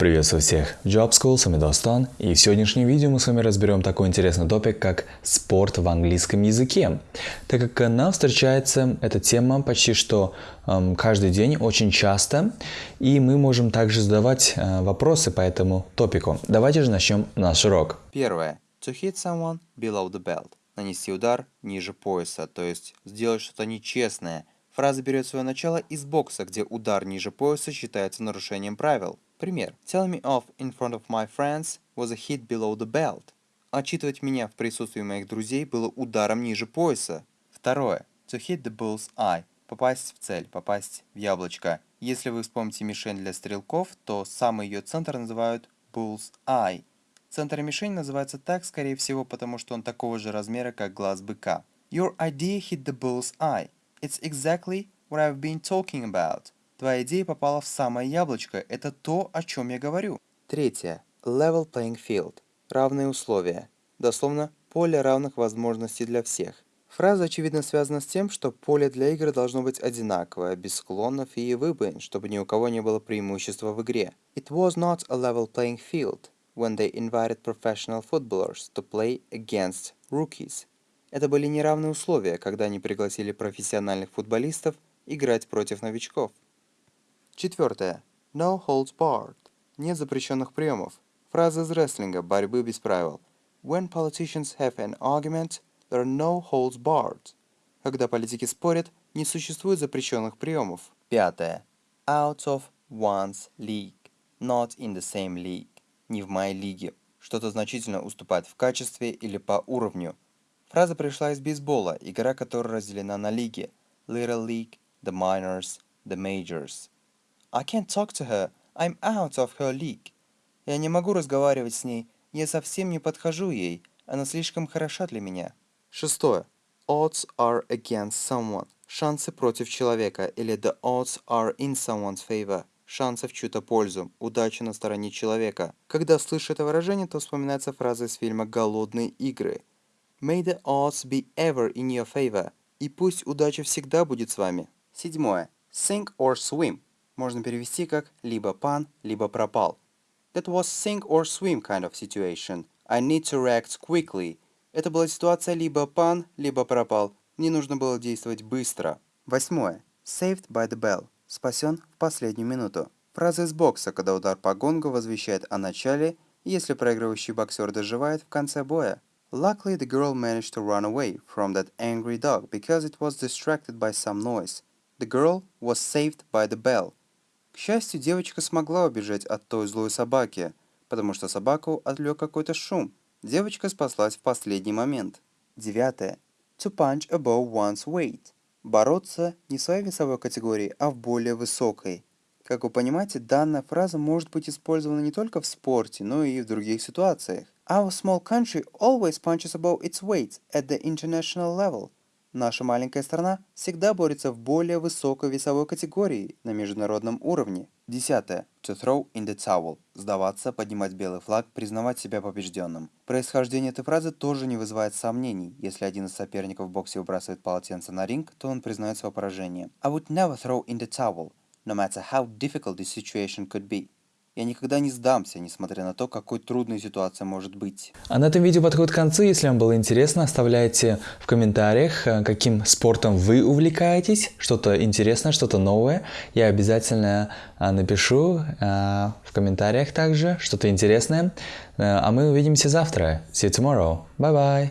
Приветствую всех Job School, с вами Достан, и в сегодняшнем видео мы с вами разберем такой интересный топик, как спорт в английском языке. Так как нам встречается эта тема почти что эм, каждый день, очень часто, и мы можем также задавать э, вопросы по этому топику. Давайте же начнем наш урок. Первое. To hit someone below the belt. Нанести удар ниже пояса, то есть сделать что-то нечестное. Фраза берет свое начало из бокса, где удар ниже пояса считается нарушением правил. Пример. Tell me off in front of my friends was a hit below the belt. Отчитывать меня в присутствии моих друзей было ударом ниже пояса. Второе. To hit the bull's eye. Попасть в цель, попасть в яблочко. Если вы вспомните мишень для стрелков, то самый ее центр называют bull's eye. Центр мишени называется так, скорее всего, потому что он такого же размера, как глаз быка. Your idea hit the bull's eye. It's exactly what I've been talking about. Твоя идея попала в самое яблочко. Это то, о чем я говорю. Третье. Level playing field. Равные условия. Дословно, поле равных возможностей для всех. Фраза, очевидно, связана с тем, что поле для игр должно быть одинаковое, без склонов и выбоин, чтобы ни у кого не было преимущества в игре. It was not a level playing field when they invited professional footballers to play against rookies. Это были неравные условия, когда они пригласили профессиональных футболистов играть против новичков. Четвертое. No holds barred. Нет запрещенных приемов. Фраза из рестлинга борьбы без правил. When politicians have an argument, there are no holds barred. Когда политики спорят, не существует запрещенных приемов. Пятое. Out of one's league. Not in the same league. Не в моей лиге. Что-то значительно уступает в качестве или по уровню. Фраза пришла из бейсбола, игра которая разделена на лиги. Little League, the Minors, the Majors. I can't talk to her. I'm out of her league. Я не могу разговаривать с ней. Я совсем не подхожу ей. Она слишком хороша для меня. Шестое. Odds are against someone. Шансы против человека. Или the odds are in someone's favor. Шансы в чью-то пользу. Удача на стороне человека. Когда слышу это выражение, то вспоминается фраза из фильма «Голодные игры». May the odds be ever in your favor. И пусть удача всегда будет с вами. Седьмое. Sink or swim можно перевести как либо пан, либо пропал. That was sink or swim kind of situation. I need to react quickly. Это была ситуация либо пан, либо пропал. Мне нужно было действовать быстро. Восьмое. Saved by the bell. Спасен в последнюю минуту. Фраза из бокса, когда удар по гонгу возвещает о начале, если проигрывающий боксер доживает в конце боя. Luckily, the girl managed to run away from that angry dog because it was distracted by some noise. The girl was saved by the bell. Счастью, девочка смогла убежать от той злой собаки, потому что собаку отвлек какой-то шум. Девочка спаслась в последний момент. Девятое. To punch above one's weight. Бороться не в своей весовой категории, а в более высокой. Как вы понимаете, данная фраза может быть использована не только в спорте, но и в других ситуациях. Our small country always punches above its weight at the international level. Наша маленькая страна всегда борется в более высокой весовой категории на международном уровне. Десятое. To throw in the towel. Сдаваться, поднимать белый флаг, признавать себя побежденным. Происхождение этой фразы тоже не вызывает сомнений. Если один из соперников в боксе выбрасывает полотенце на ринг, то он признает свое поражение. I would never throw in the towel, no matter how difficult the situation could be. Я никогда не сдамся, несмотря на то, какой трудной ситуация может быть. А на этом видео подходит к концу. Если вам было интересно, оставляйте в комментариях, э, каким спортом вы увлекаетесь, что-то интересное, что-то новое. Я обязательно э, напишу э, в комментариях также что-то интересное. А мы увидимся завтра. See you tomorrow. Bye-bye.